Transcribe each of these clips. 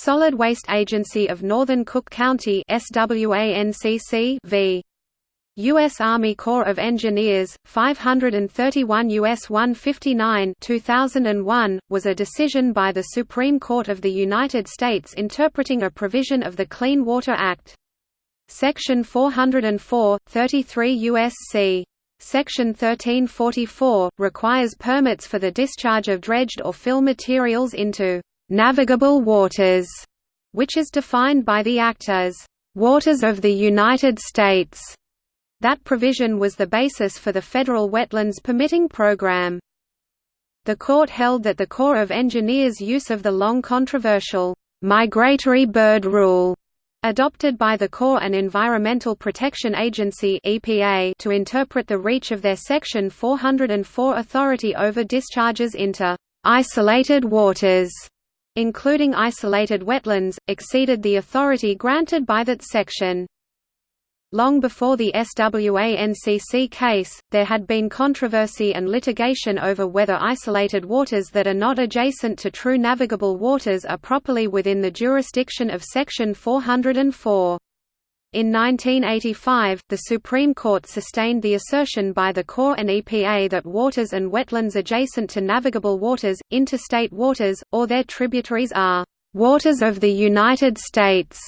Solid Waste Agency of Northern Cook County SWANCC v. U.S. Army Corps of Engineers, 531 U.S. 159 2001, was a decision by the Supreme Court of the United States interpreting a provision of the Clean Water Act. Section 404, 33 U.S.C. Section 1344, requires permits for the discharge of dredged or fill materials into «navigable waters», which is defined by the Act as «waters of the United States». That provision was the basis for the federal wetlands permitting program. The court held that the Corps of Engineers' use of the long controversial migratory bird rule adopted by the Corps and Environmental Protection Agency (EPA) to interpret the reach of their Section 404 authority over discharges into isolated waters, including isolated wetlands, exceeded the authority granted by that section. Long before the SWANCC case, there had been controversy and litigation over whether isolated waters that are not adjacent to true navigable waters are properly within the jurisdiction of Section 404. In 1985, the Supreme Court sustained the assertion by the Corps and EPA that waters and wetlands adjacent to navigable waters, interstate waters, or their tributaries are "...waters of the United States."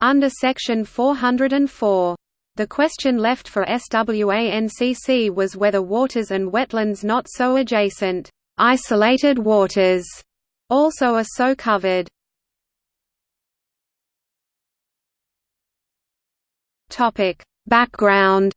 Under Section 404. The question left for SWANCC was whether waters and wetlands not so adjacent, isolated waters, also are so covered. Topic: Background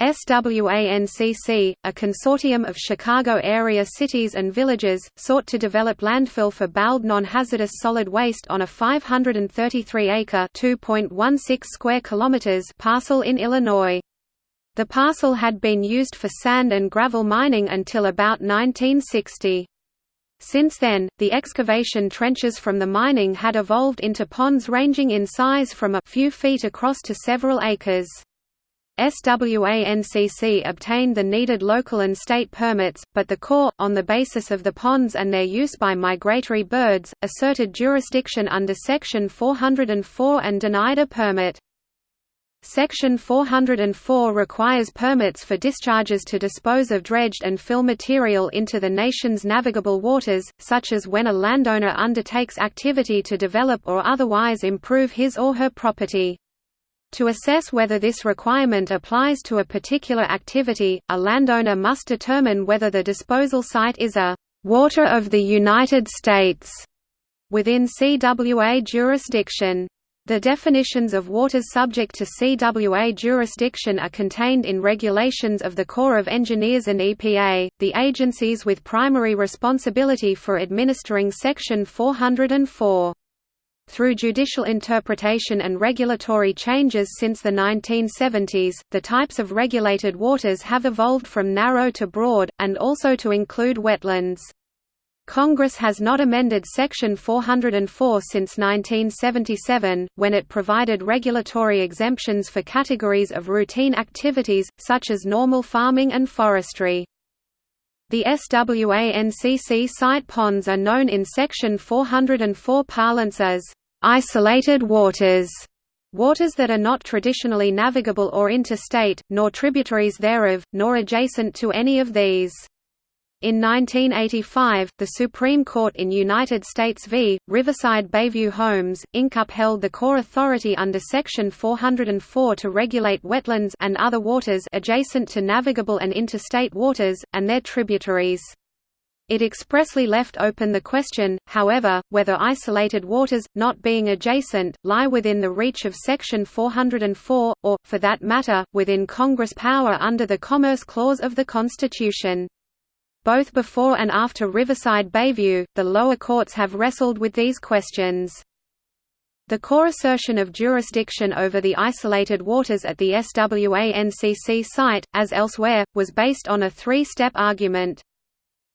SWANCC, a consortium of Chicago area cities and villages, sought to develop landfill for bowed non-hazardous solid waste on a 533-acre (2.16 square kilometers) parcel in Illinois. The parcel had been used for sand and gravel mining until about 1960. Since then, the excavation trenches from the mining had evolved into ponds ranging in size from a few feet across to several acres. SWANCC obtained the needed local and state permits, but the Corps, on the basis of the ponds and their use by migratory birds, asserted jurisdiction under Section 404 and denied a permit. Section 404 requires permits for discharges to dispose of dredged and fill material into the nation's navigable waters, such as when a landowner undertakes activity to develop or otherwise improve his or her property. To assess whether this requirement applies to a particular activity, a landowner must determine whether the disposal site is a «water of the United States» within CWA jurisdiction. The definitions of waters subject to CWA jurisdiction are contained in regulations of the Corps of Engineers and EPA, the agencies with primary responsibility for administering Section 404. Through judicial interpretation and regulatory changes since the 1970s, the types of regulated waters have evolved from narrow to broad, and also to include wetlands. Congress has not amended Section 404 since 1977, when it provided regulatory exemptions for categories of routine activities, such as normal farming and forestry. The SWANCC site ponds are known in Section 404 parlance as isolated waters, waters that are not traditionally navigable or interstate, nor tributaries thereof, nor adjacent to any of these. In 1985, the Supreme Court in United States v. Riverside Bayview Homes, Inc. upheld the Corps authority under Section 404 to regulate wetlands and other waters adjacent to navigable and interstate waters, and their tributaries. It expressly left open the question, however, whether isolated waters, not being adjacent, lie within the reach of Section 404, or, for that matter, within Congress power under the Commerce Clause of the Constitution. Both before and after Riverside Bayview, the lower courts have wrestled with these questions. The Corps assertion of jurisdiction over the isolated waters at the SWANCC site, as elsewhere, was based on a three-step argument.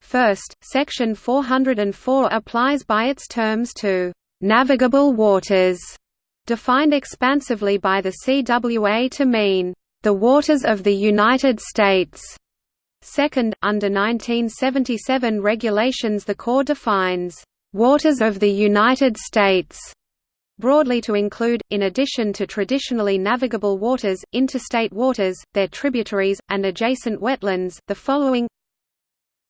First, Section 404 applies by its terms to «navigable waters», defined expansively by the CWA to mean «the waters of the United States» Second, under 1977 regulations the Corps defines, "...waters of the United States", broadly to include, in addition to traditionally navigable waters, interstate waters, their tributaries, and adjacent wetlands, the following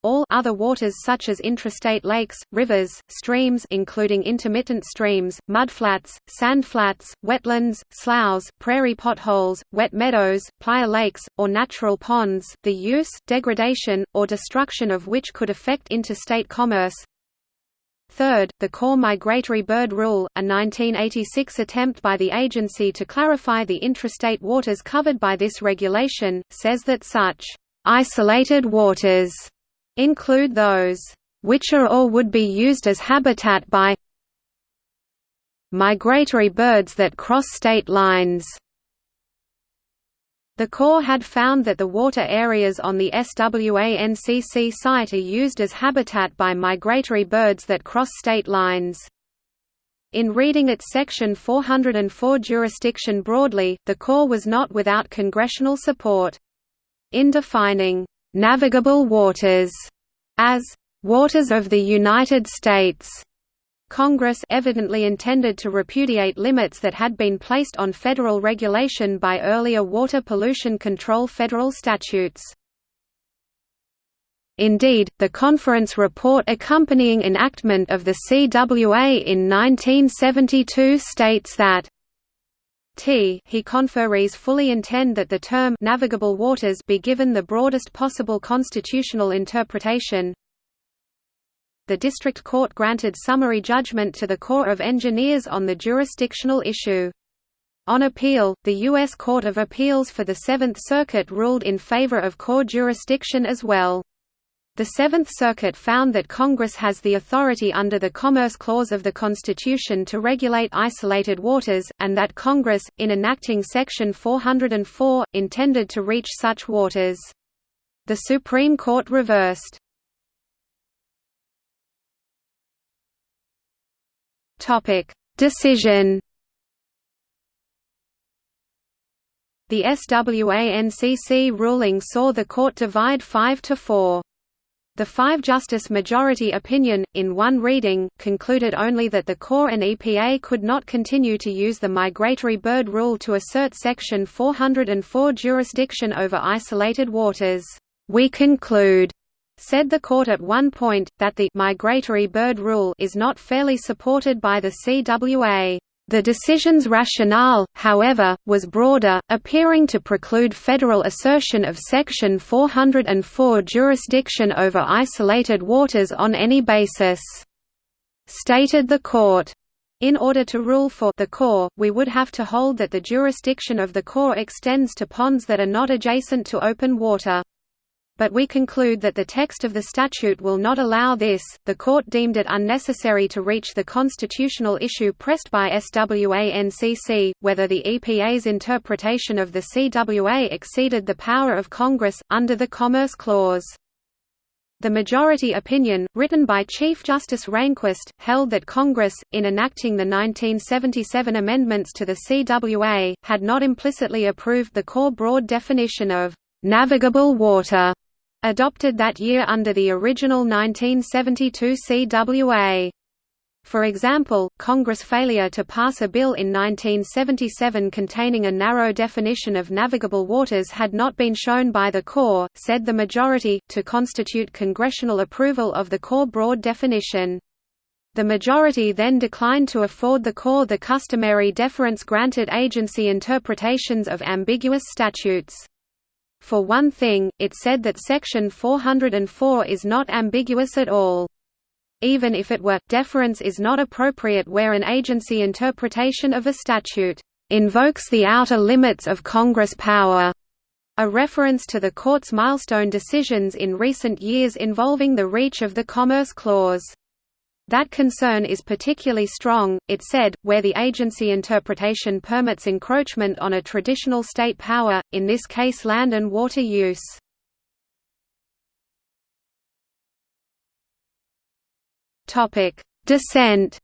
all other waters such as intrastate lakes, rivers, streams including intermittent streams, mudflats, sandflats, wetlands, sloughs, prairie potholes, wet meadows, playa lakes, or natural ponds, the use, degradation, or destruction of which could affect interstate commerce. Third, the Corps Migratory Bird Rule, a 1986 attempt by the agency to clarify the intrastate waters covered by this regulation, says that such isolated waters include those which are or would be used as habitat by migratory birds that cross state lines. The Corps had found that the water areas on the SWANCC site are used as habitat by migratory birds that cross state lines. In reading its Section 404 jurisdiction broadly, the Corps was not without congressional support. In defining navigable waters as waters of the United States. Congress evidently intended to repudiate limits that had been placed on federal regulation by earlier water pollution control federal statutes. Indeed, the conference report accompanying enactment of the CWA in 1972 states that T he conferees fully intend that the term navigable waters be given the broadest possible constitutional interpretation. The district court granted summary judgment to the Corps of Engineers on the jurisdictional issue. On appeal, the U.S. Court of Appeals for the Seventh Circuit ruled in favor of Corps jurisdiction as well. The Seventh Circuit found that Congress has the authority under the Commerce Clause of the Constitution to regulate isolated waters, and that Congress, in enacting Section 404, intended to reach such waters. The Supreme Court reversed. Decision The SWANCC ruling saw the court divide 5 to 4. The five-justice majority opinion, in one reading, concluded only that the Corps and EPA could not continue to use the migratory bird rule to assert Section 404 jurisdiction over isolated waters. We conclude, said the court at one point, that the migratory bird rule is not fairly supported by the CWA. The decision's rationale, however, was broader, appearing to preclude federal assertion of Section 404 jurisdiction over isolated waters on any basis. Stated the court. In order to rule for the Corps, we would have to hold that the jurisdiction of the Corps extends to ponds that are not adjacent to open water but we conclude that the text of the statute will not allow this. The court deemed it unnecessary to reach the constitutional issue pressed by SWANCC, whether the EPA's interpretation of the CWA exceeded the power of Congress, under the Commerce Clause. The majority opinion, written by Chief Justice Rehnquist, held that Congress, in enacting the 1977 amendments to the CWA, had not implicitly approved the Corps broad definition of navigable water adopted that year under the original 1972 CWA. For example, Congress' failure to pass a bill in 1977 containing a narrow definition of navigable waters had not been shown by the Corps, said the majority, to constitute congressional approval of the Corps broad definition. The majority then declined to afford the Corps the customary deference granted agency interpretations of ambiguous statutes. For one thing, it said that Section 404 is not ambiguous at all. Even if it were, deference is not appropriate where an agency interpretation of a statute invokes the outer limits of Congress power, a reference to the Court's milestone decisions in recent years involving the reach of the Commerce Clause. That concern is particularly strong, it said, where the agency interpretation permits encroachment on a traditional state power, in this case land and water use. Dissent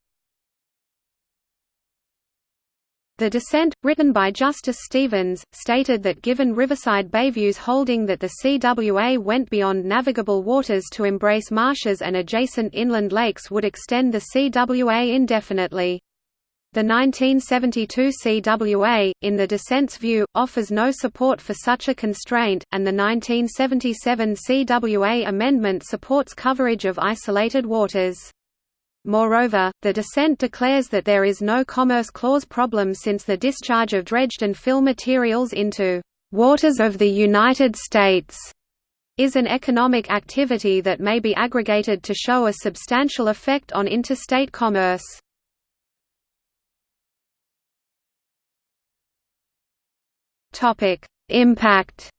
The dissent, written by Justice Stevens, stated that given Riverside Bayview's holding that the CWA went beyond navigable waters to embrace marshes and adjacent inland lakes would extend the CWA indefinitely. The 1972 CWA, in the dissent's view, offers no support for such a constraint, and the 1977 CWA amendment supports coverage of isolated waters. Moreover, the dissent declares that there is no Commerce Clause problem since the discharge of dredged and fill materials into waters of the United States is an economic activity that may be aggregated to show a substantial effect on interstate commerce. Impact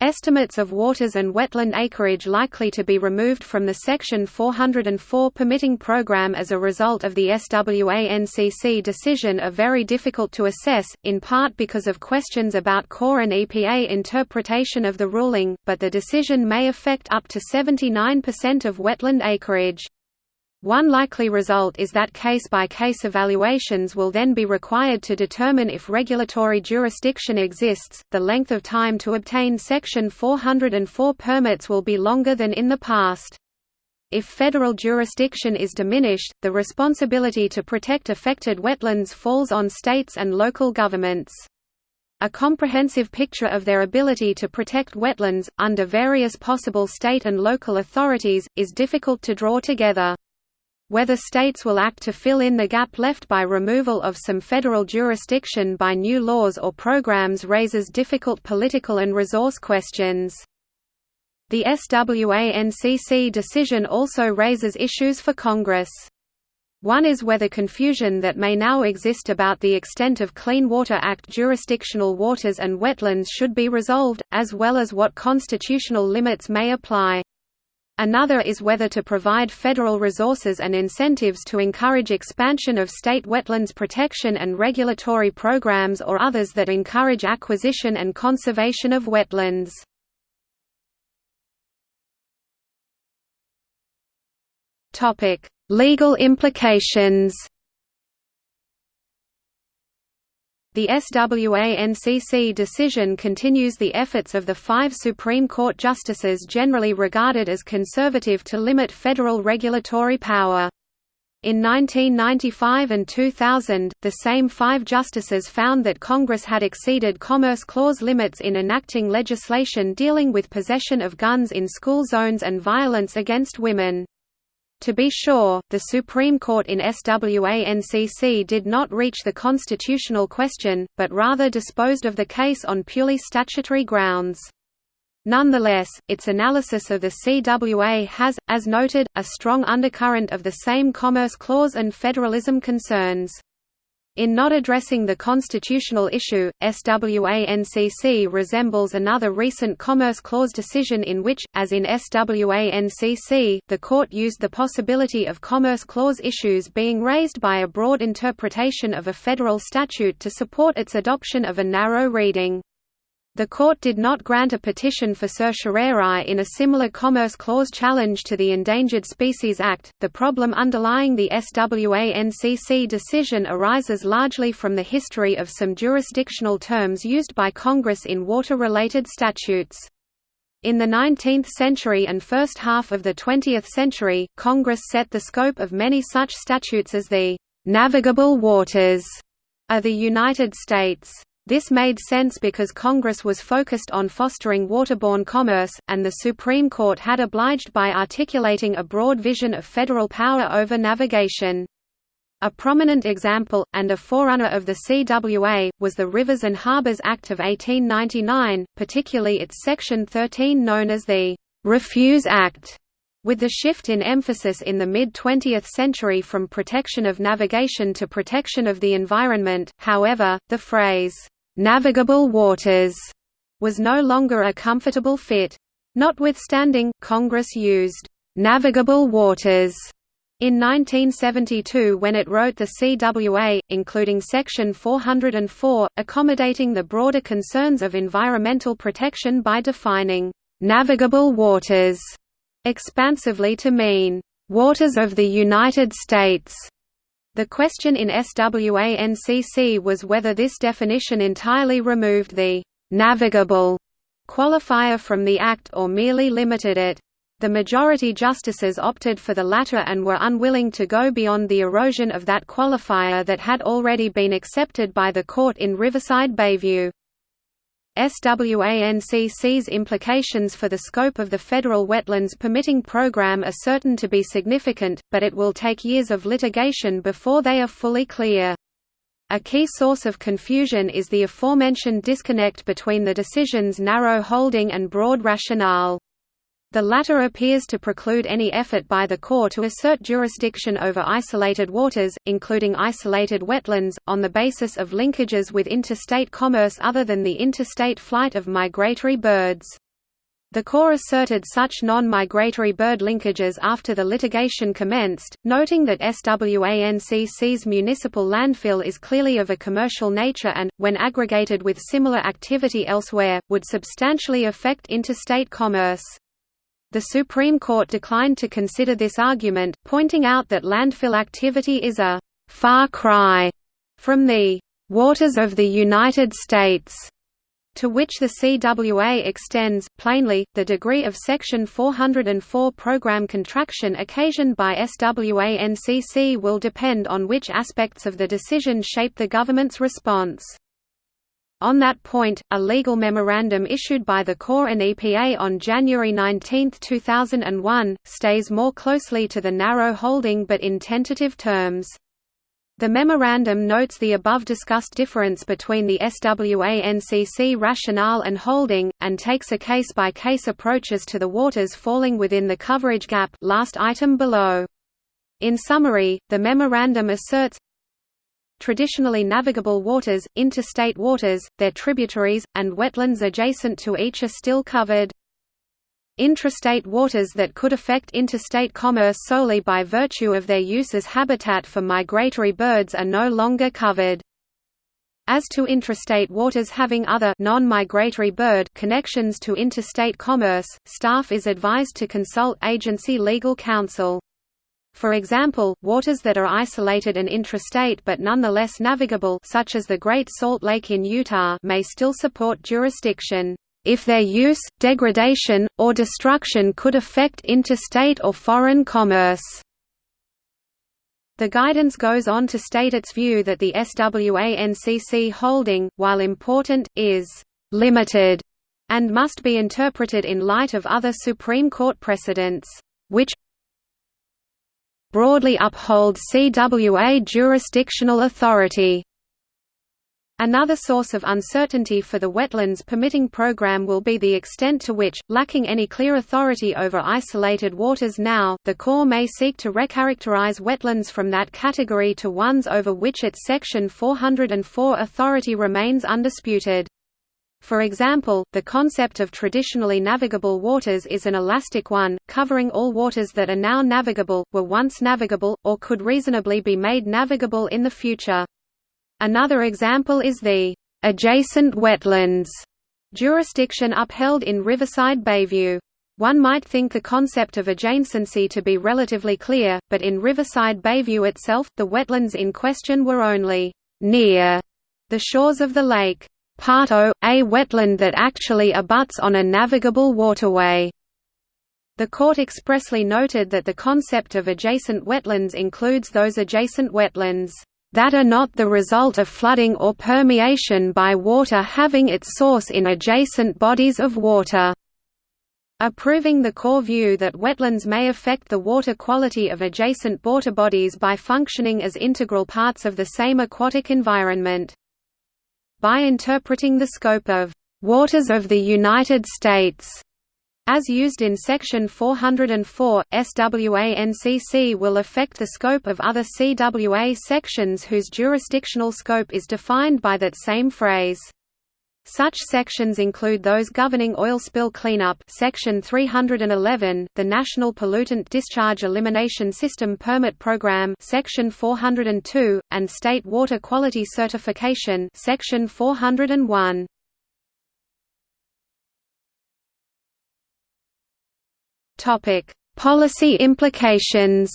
Estimates of waters and wetland acreage likely to be removed from the Section 404 permitting program as a result of the SWA-NCC decision are very difficult to assess, in part because of questions about Corps and EPA interpretation of the ruling, but the decision may affect up to 79% of wetland acreage. One likely result is that case-by-case -case evaluations will then be required to determine if regulatory jurisdiction exists. The length of time to obtain Section 404 permits will be longer than in the past. If federal jurisdiction is diminished, the responsibility to protect affected wetlands falls on states and local governments. A comprehensive picture of their ability to protect wetlands, under various possible state and local authorities, is difficult to draw together. Whether states will act to fill in the gap left by removal of some federal jurisdiction by new laws or programs raises difficult political and resource questions. The SWA-NCC decision also raises issues for Congress. One is whether confusion that may now exist about the extent of Clean Water Act jurisdictional waters and wetlands should be resolved, as well as what constitutional limits may apply. Another is whether to provide federal resources and incentives to encourage expansion of state wetlands protection and regulatory programs or others that encourage acquisition and conservation of wetlands. Legal implications The SWA-NCC decision continues the efforts of the five Supreme Court justices generally regarded as conservative to limit federal regulatory power. In 1995 and 2000, the same five justices found that Congress had exceeded Commerce Clause limits in enacting legislation dealing with possession of guns in school zones and violence against women. To be sure, the Supreme Court in SWA-NCC did not reach the constitutional question, but rather disposed of the case on purely statutory grounds. Nonetheless, its analysis of the CWA has, as noted, a strong undercurrent of the same Commerce Clause and federalism concerns. In not addressing the constitutional issue, SWA-NCC resembles another recent Commerce Clause decision in which, as in SWA-NCC, the court used the possibility of Commerce Clause issues being raised by a broad interpretation of a federal statute to support its adoption of a narrow reading. The court did not grant a petition for certiorari in a similar Commerce Clause challenge to the Endangered Species Act. The problem underlying the SWA-NCC decision arises largely from the history of some jurisdictional terms used by Congress in water-related statutes. In the 19th century and first half of the 20th century, Congress set the scope of many such statutes as the «navigable waters» of the United States. This made sense because Congress was focused on fostering waterborne commerce, and the Supreme Court had obliged by articulating a broad vision of federal power over navigation. A prominent example, and a forerunner of the CWA, was the Rivers and Harbors Act of 1899, particularly its Section 13 known as the «Refuse Act». With the shift in emphasis in the mid-20th century from protection of navigation to protection of the environment, however, the phrase, navigable waters was no longer a comfortable fit. Notwithstanding, Congress used navigable waters in 1972 when it wrote the CWA, including Section 404, accommodating the broader concerns of environmental protection by defining navigable waters expansively to mean waters of the United States. The question in SWANCC was whether this definition entirely removed the «navigable» qualifier from the Act or merely limited it. The majority justices opted for the latter and were unwilling to go beyond the erosion of that qualifier that had already been accepted by the court in Riverside Bayview. SWANCC's implications for the scope of the federal wetlands permitting program are certain to be significant, but it will take years of litigation before they are fully clear. A key source of confusion is the aforementioned disconnect between the decision's narrow holding and broad rationale. The latter appears to preclude any effort by the Corps to assert jurisdiction over isolated waters, including isolated wetlands, on the basis of linkages with interstate commerce other than the interstate flight of migratory birds. The Corps asserted such non-migratory bird linkages after the litigation commenced, noting that SWANCC's municipal landfill is clearly of a commercial nature and, when aggregated with similar activity elsewhere, would substantially affect interstate commerce. The Supreme Court declined to consider this argument, pointing out that landfill activity is a «far cry» from the «waters of the United States» to which the CWA extends. Plainly, the degree of Section 404 program contraction occasioned by SWANCC will depend on which aspects of the decision shape the government's response. On that point, a legal memorandum issued by the Corps and EPA on January 19, 2001, stays more closely to the narrow holding but in tentative terms. The memorandum notes the above discussed difference between the SWANCC rationale and holding, and takes a case-by-case -case approaches to the waters falling within the coverage gap last item below. In summary, the memorandum asserts, traditionally navigable waters, interstate waters, their tributaries, and wetlands adjacent to each are still covered. Intrastate waters that could affect interstate commerce solely by virtue of their use as habitat for migratory birds are no longer covered. As to intrastate waters having other non-migratory bird connections to interstate commerce, staff is advised to consult agency legal counsel. For example, waters that are isolated and intrastate but nonetheless navigable such as the Great Salt Lake in Utah may still support jurisdiction, if their use, degradation, or destruction could affect interstate or foreign commerce. The guidance goes on to state its view that the SWANCC holding, while important, is «limited» and must be interpreted in light of other Supreme Court precedents, which broadly uphold CWA jurisdictional authority. Another source of uncertainty for the wetlands permitting program will be the extent to which, lacking any clear authority over isolated waters now, the Corps may seek to recharacterize wetlands from that category to ones over which its Section 404 authority remains undisputed. For example, the concept of traditionally navigable waters is an elastic one, covering all waters that are now navigable, were once navigable, or could reasonably be made navigable in the future. Another example is the adjacent wetlands jurisdiction upheld in Riverside Bayview. One might think the concept of adjacency to be relatively clear, but in Riverside Bayview itself, the wetlands in question were only near the shores of the lake. Part O, a wetland that actually abuts on a navigable waterway. The court expressly noted that the concept of adjacent wetlands includes those adjacent wetlands that are not the result of flooding or permeation by water having its source in adjacent bodies of water. Approving the Corps view that wetlands may affect the water quality of adjacent water bodies by functioning as integral parts of the same aquatic environment. By interpreting the scope of «waters of the United States» As used in Section 404, SWANCC will affect the scope of other CWA sections whose jurisdictional scope is defined by that same phrase. Such sections include those governing oil spill cleanup Section 311, the National Pollutant Discharge Elimination System Permit Program Section 402, and State Water Quality Certification Section 401. Topic: Policy implications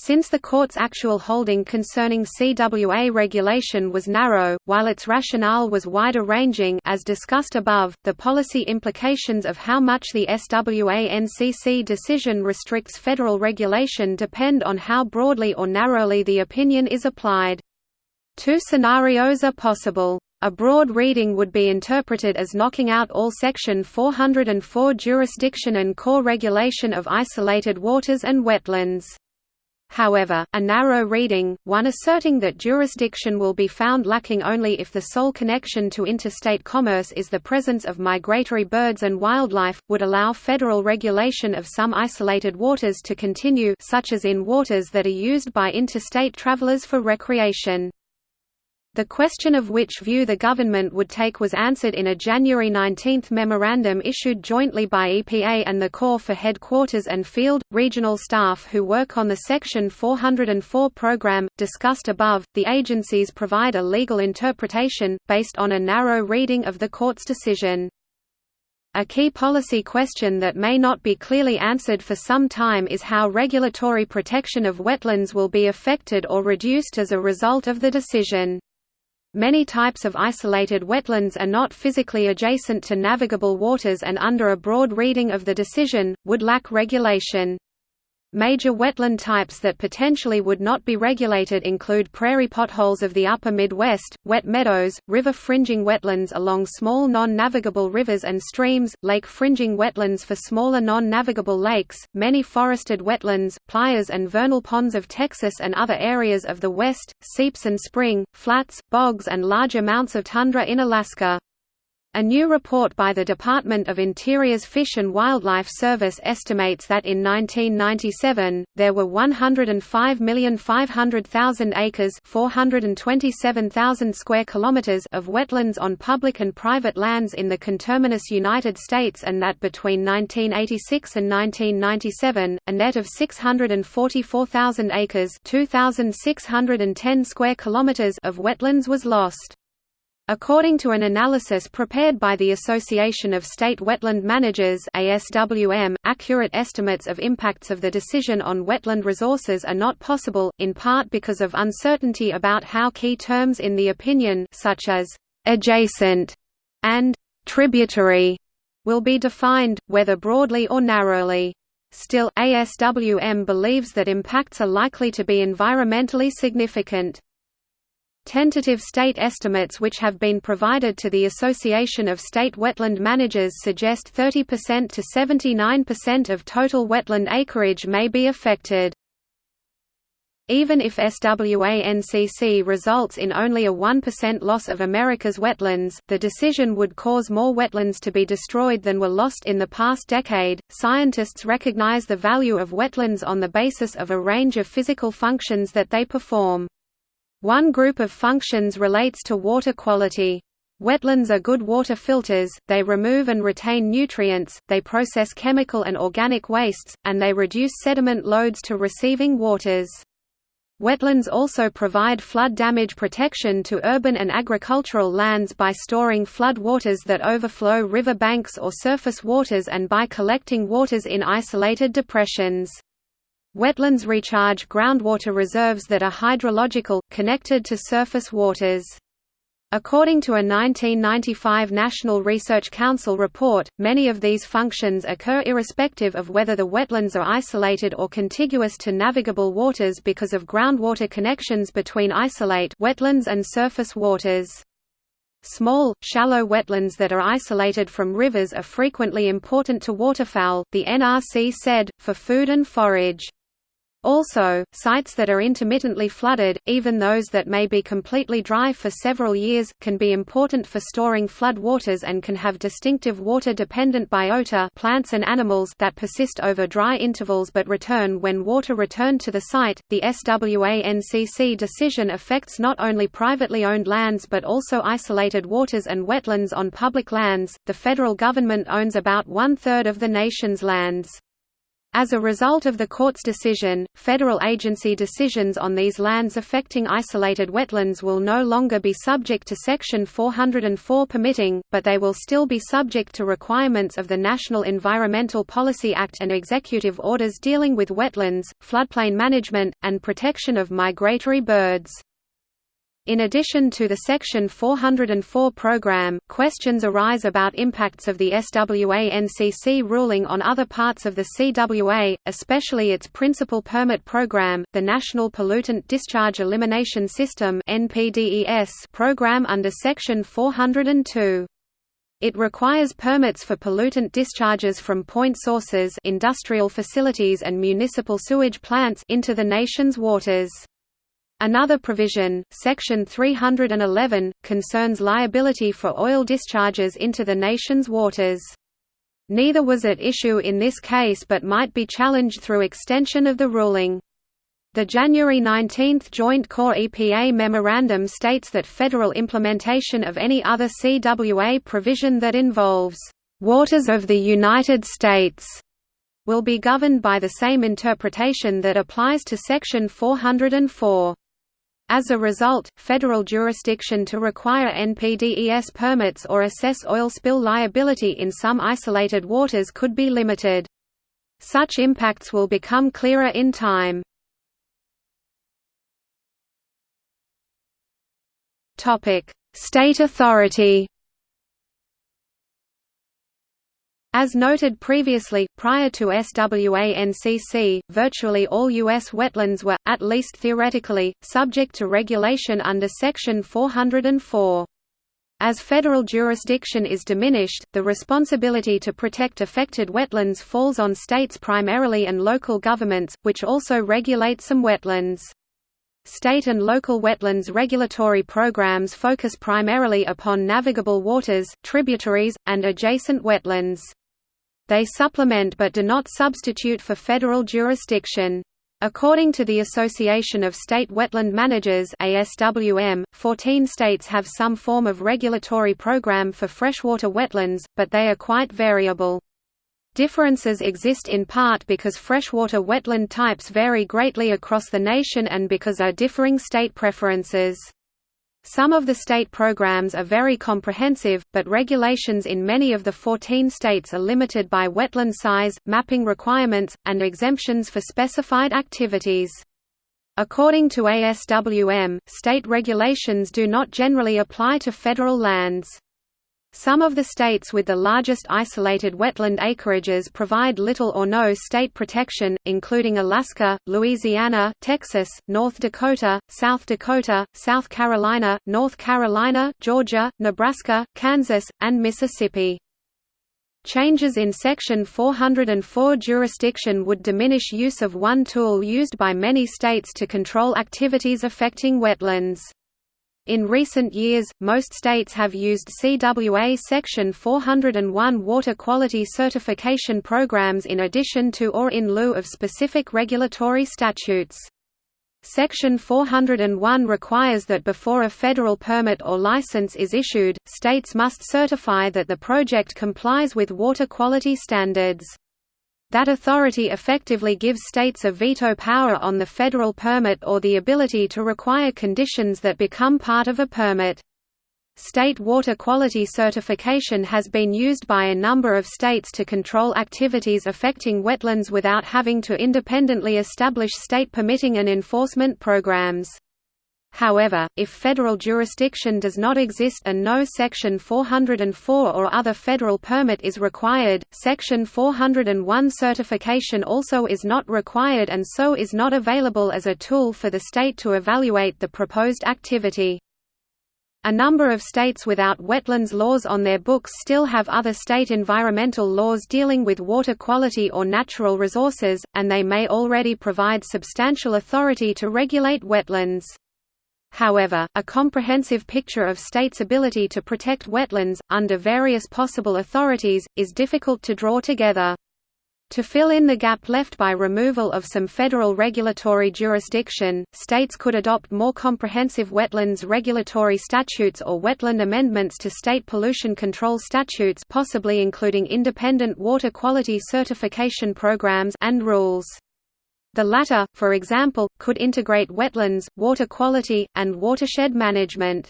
Since the court's actual holding concerning CWA regulation was narrow, while its rationale was wider-ranging as discussed above, the policy implications of how much the SWA-NCC decision restricts federal regulation depend on how broadly or narrowly the opinion is applied. Two scenarios are possible. A broad reading would be interpreted as knocking out all Section 404 jurisdiction and Corps regulation of isolated waters and wetlands. However, a narrow reading, one asserting that jurisdiction will be found lacking only if the sole connection to interstate commerce is the presence of migratory birds and wildlife, would allow federal regulation of some isolated waters to continue such as in waters that are used by interstate travelers for recreation. The question of which view the government would take was answered in a January 19 memorandum issued jointly by EPA and the Corps for headquarters and field, regional staff who work on the Section 404 program, discussed above. The agencies provide a legal interpretation, based on a narrow reading of the court's decision. A key policy question that may not be clearly answered for some time is how regulatory protection of wetlands will be affected or reduced as a result of the decision. Many types of isolated wetlands are not physically adjacent to navigable waters and under a broad reading of the decision, would lack regulation. Major wetland types that potentially would not be regulated include prairie potholes of the upper Midwest, wet meadows, river-fringing wetlands along small non-navigable rivers and streams, lake-fringing wetlands for smaller non-navigable lakes, many forested wetlands, playas and vernal ponds of Texas and other areas of the West, seeps and spring, flats, bogs and large amounts of tundra in Alaska. A new report by the Department of Interior's Fish and Wildlife Service estimates that in 1997, there were 105,500,000 acres 427,000 square kilometers of wetlands on public and private lands in the conterminous United States and that between 1986 and 1997, a net of 644,000 acres 2,610 square kilometers of wetlands was lost. According to an analysis prepared by the Association of State Wetland Managers ASWM, accurate estimates of impacts of the decision on wetland resources are not possible, in part because of uncertainty about how key terms in the opinion such as «adjacent» and «tributary» will be defined, whether broadly or narrowly. Still, ASWM believes that impacts are likely to be environmentally significant. Tentative state estimates which have been provided to the Association of State Wetland Managers suggest 30% to 79% of total wetland acreage may be affected. Even if SWA-NCC results in only a 1% loss of America's wetlands, the decision would cause more wetlands to be destroyed than were lost in the past decade. Scientists recognize the value of wetlands on the basis of a range of physical functions that they perform. One group of functions relates to water quality. Wetlands are good water filters, they remove and retain nutrients, they process chemical and organic wastes, and they reduce sediment loads to receiving waters. Wetlands also provide flood damage protection to urban and agricultural lands by storing flood waters that overflow river banks or surface waters and by collecting waters in isolated depressions. Wetlands recharge groundwater reserves that are hydrological, connected to surface waters. According to a 1995 National Research Council report, many of these functions occur irrespective of whether the wetlands are isolated or contiguous to navigable waters because of groundwater connections between isolate wetlands and surface waters. Small, shallow wetlands that are isolated from rivers are frequently important to waterfowl, the NRC said, for food and forage. Also, sites that are intermittently flooded, even those that may be completely dry for several years, can be important for storing flood waters and can have distinctive water-dependent biota plants and animals that persist over dry intervals but return when water returned to the site. The SWA-NCC decision affects not only privately owned lands but also isolated waters and wetlands on public lands. The federal government owns about one-third of the nation's lands. As a result of the court's decision, federal agency decisions on these lands affecting isolated wetlands will no longer be subject to Section 404 permitting, but they will still be subject to requirements of the National Environmental Policy Act and executive orders dealing with wetlands, floodplain management, and protection of migratory birds. In addition to the Section 404 program, questions arise about impacts of the SWA-NCC ruling on other parts of the CWA, especially its principal permit program, the National Pollutant Discharge Elimination System program under Section 402. It requires permits for pollutant discharges from point sources industrial facilities and municipal sewage plants into the nation's waters. Another provision, Section 311, concerns liability for oil discharges into the nation's waters. Neither was at issue in this case but might be challenged through extension of the ruling. The January 19 Joint Corps EPA memorandum states that federal implementation of any other CWA provision that involves waters of the United States will be governed by the same interpretation that applies to Section 404. As a result, federal jurisdiction to require NPDES permits or assess oil spill liability in some isolated waters could be limited. Such impacts will become clearer in time. State authority As noted previously, prior to SWA-NCC, virtually all U.S. wetlands were, at least theoretically, subject to regulation under Section 404. As federal jurisdiction is diminished, the responsibility to protect affected wetlands falls on states primarily and local governments, which also regulate some wetlands. State and local wetlands regulatory programs focus primarily upon navigable waters, tributaries, and adjacent wetlands. They supplement but do not substitute for federal jurisdiction. According to the Association of State Wetland Managers ASWM, 14 states have some form of regulatory program for freshwater wetlands, but they are quite variable. Differences exist in part because freshwater wetland types vary greatly across the nation and because are differing state preferences. Some of the state programs are very comprehensive, but regulations in many of the 14 states are limited by wetland size, mapping requirements, and exemptions for specified activities. According to ASWM, state regulations do not generally apply to federal lands. Some of the states with the largest isolated wetland acreages provide little or no state protection, including Alaska, Louisiana, Texas, North Dakota, South Dakota, South Carolina, North Carolina, Georgia, Nebraska, Kansas, and Mississippi. Changes in Section 404 jurisdiction would diminish use of one tool used by many states to control activities affecting wetlands. In recent years, most states have used CWA Section 401 water quality certification programs in addition to or in lieu of specific regulatory statutes. Section 401 requires that before a federal permit or license is issued, states must certify that the project complies with water quality standards. That authority effectively gives states a veto power on the federal permit or the ability to require conditions that become part of a permit. State water quality certification has been used by a number of states to control activities affecting wetlands without having to independently establish state permitting and enforcement programs. However, if federal jurisdiction does not exist and no Section 404 or other federal permit is required, Section 401 certification also is not required and so is not available as a tool for the state to evaluate the proposed activity. A number of states without wetlands laws on their books still have other state environmental laws dealing with water quality or natural resources, and they may already provide substantial authority to regulate wetlands. However, a comprehensive picture of states' ability to protect wetlands, under various possible authorities, is difficult to draw together. To fill in the gap left by removal of some federal regulatory jurisdiction, states could adopt more comprehensive wetlands regulatory statutes or wetland amendments to state pollution control statutes possibly including independent water quality certification programs and rules. The latter, for example, could integrate wetlands, water quality, and watershed management.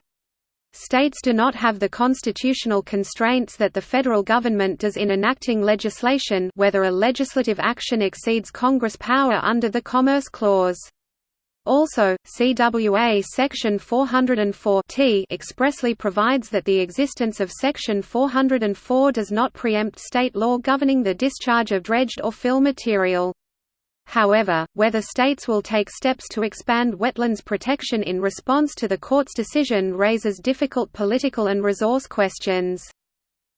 States do not have the constitutional constraints that the federal government does in enacting legislation whether a legislative action exceeds Congress power under the Commerce Clause. Also, CWA Section 404 t expressly provides that the existence of Section 404 does not preempt state law governing the discharge of dredged or fill material. However, whether states will take steps to expand wetlands protection in response to the court's decision raises difficult political and resource questions.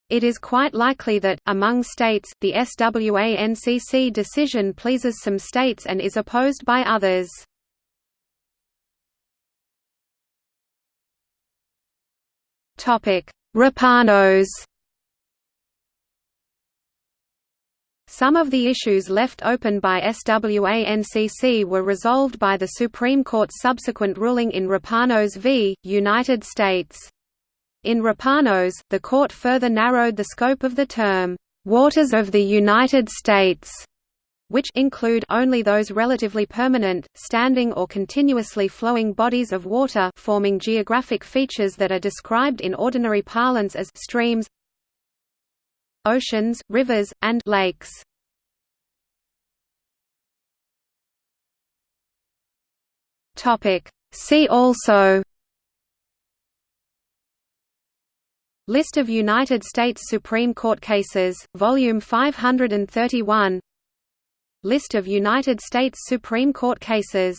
It is quite likely that, among states, the SWA-NCC decision pleases some states and is opposed by others. Rapanos Some of the issues left open by SWA-NCC were resolved by the Supreme Court's subsequent ruling in Rapanos v. United States. In Rapanos, the court further narrowed the scope of the term, "'Waters of the United States' which include only those relatively permanent, standing or continuously flowing bodies of water forming geographic features that are described in ordinary parlance as streams oceans, rivers, and lakes. See also List of United States Supreme Court cases, Volume 531 List of United States Supreme Court cases